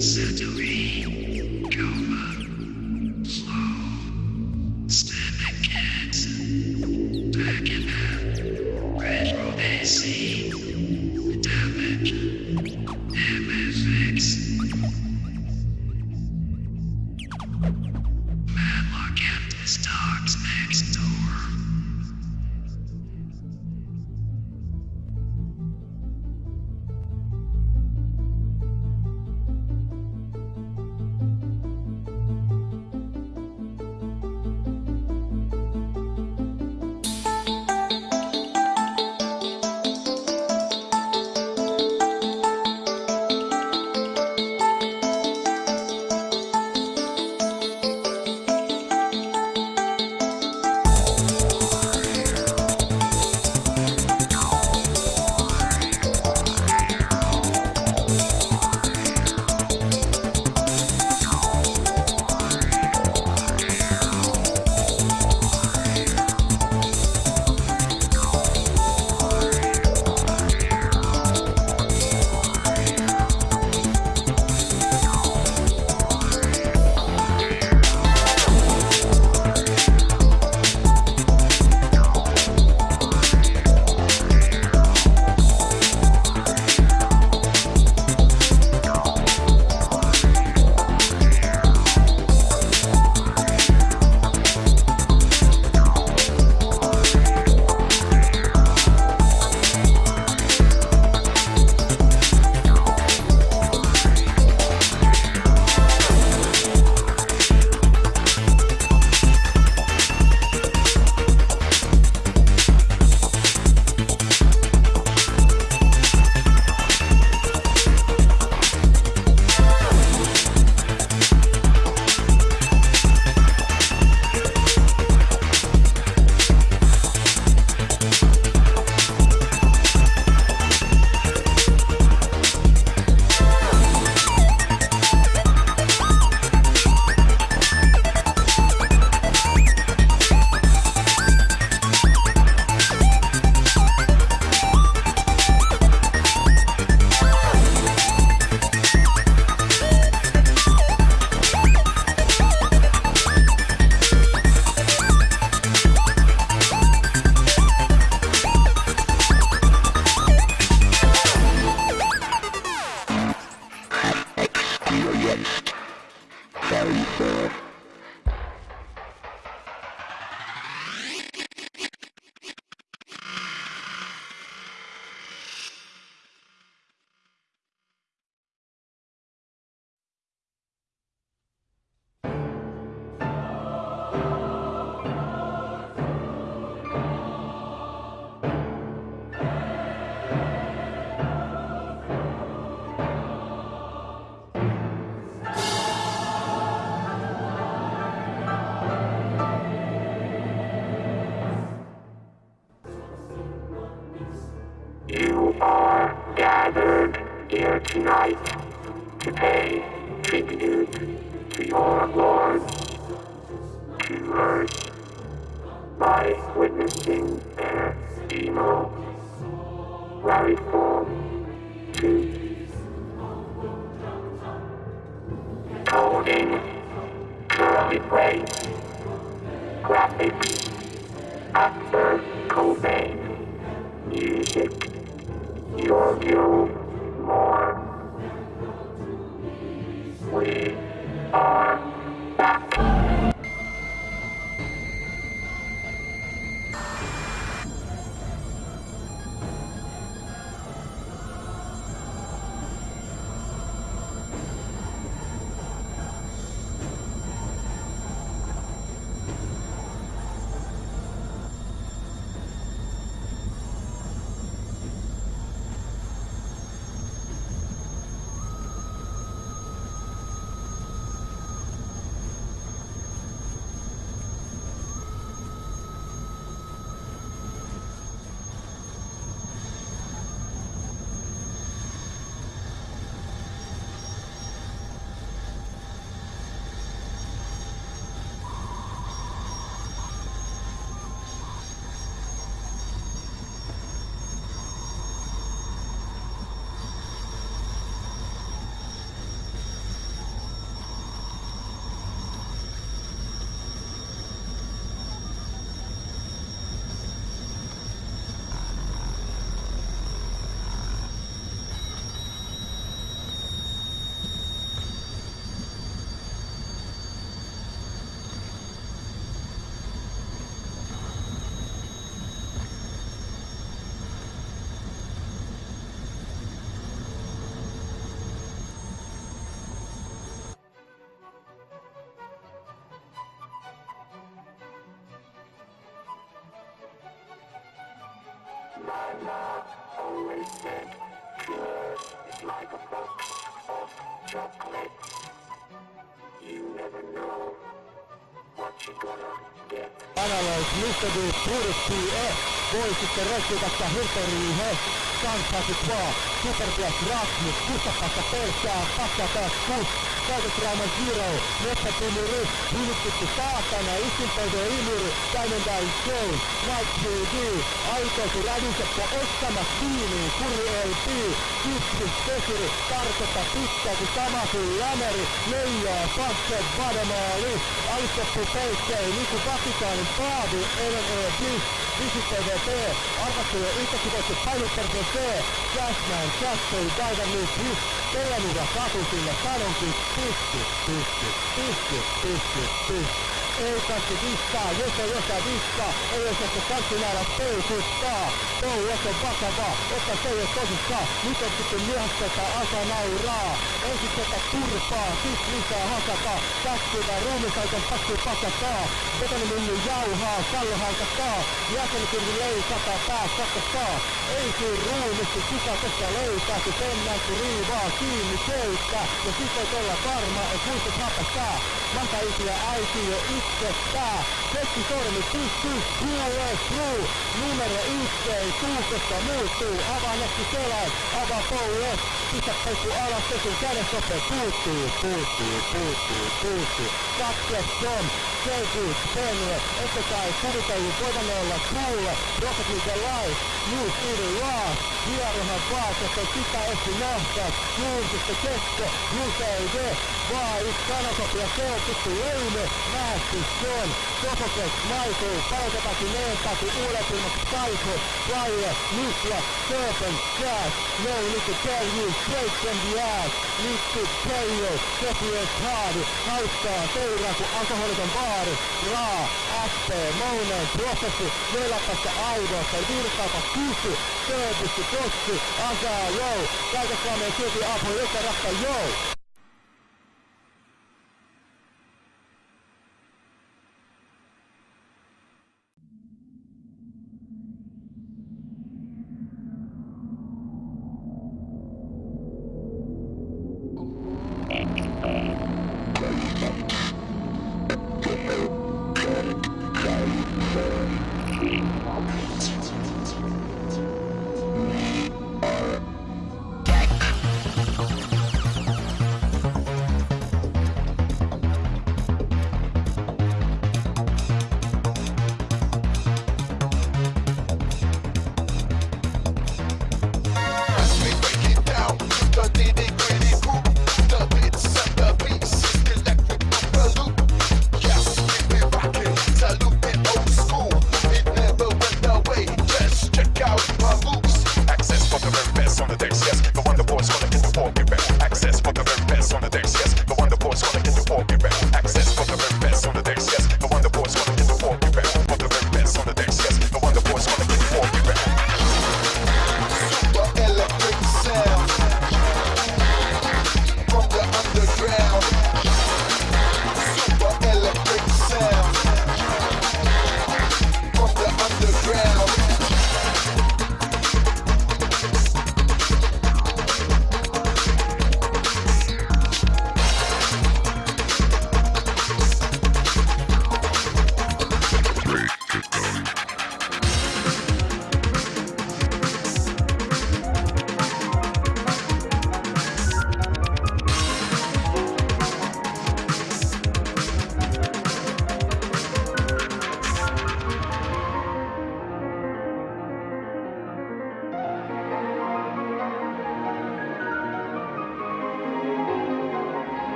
Century. You are gathered here tonight to pay tribute to your Lord, to earth, by witnessing their rally form to coding, curly brace, My mom always said, pure is like a box of chocolates. You never know what you're gonna get. Analyze Mr. Purity E eh? voi sitten rekrytasta Hyperiin eh? He kanssasi vaan Superblast Rasmus Kustapasta pelkää Pakka taas kus Käytötrauma Zero Metsätimuri Hyvittitty saatana Isinpöytä Imuri Diamond Show Night 3D Aitoisu rädiseppo Ostamas viiniin Kuri LP Kipsis Pesuri Tarkoita pitkälti Samasin Lämeri Leijaa Pakset Vademaali Alistettu Peikkei Niku Vatikaanin Paavi LNE Bliss Visit TVP Arvostelu Iltakivoittu Painottersen C Cashman Cashboy Diver News His Telemura Katu sille sanonkin Pisti, pisti, pisti, pisti, pisti ei kaikki dissaa, jos ei osaa dissaa, ei osaa se kanssimäärä peisuttaa. Touhu jos on vakavaa, ota se ei ole tosissaan, nyt on sitten myöhästetä asa nauraa. Ensin tätä turpaa, sit lisää hakataa, käskyvä ruumisaikan pakki pakataa. Betonimylly jauhaa, kallo halkataa, jäsenkirvi leikataan, pää sakkataa. Ei siinä ruumisti, kuka tästä löytää, kun sen näkyy riivaa kiinni köyttä. Ja sit voit olla varma, et muistat hapastaa. Manta isiä äiti jo itsestään. Keskisormi pystyy, QS True. Numero yhteen, tuukosta muuttuu. Avaa netti selän, avaa poulet. Pistä peukku alas, pesun kädesoppe puuttuu, puuttuu, puuttuu, puuttuu. Katset on, selvyys, penye. Ette kai kuvitellut voivan olla kuulle. Rocket League Live, New City Lost. Hierohan vaatetta, sitä esti nähtäis. Julkista kesko, UCD. Vaan yksi sanasopia, se on tuttu leime. Nähty on, Sofokles, Michael, Palkatakin, Neentaki, Uudet Kaiko, Flyer, Nikla, Serpent, Crash, No to tell straight from the ass. Liquid, Keio, Sofies, Haavi, hauskaa, seuraa kuin alkoholiton baari, Raa, SP, Mounen, Prosessi, Velapasta, Aidosta, Virkaapa, Kysy, Service, Tossi, Asaa, Jou, Kaiken silti apu, joka rakka, Jou.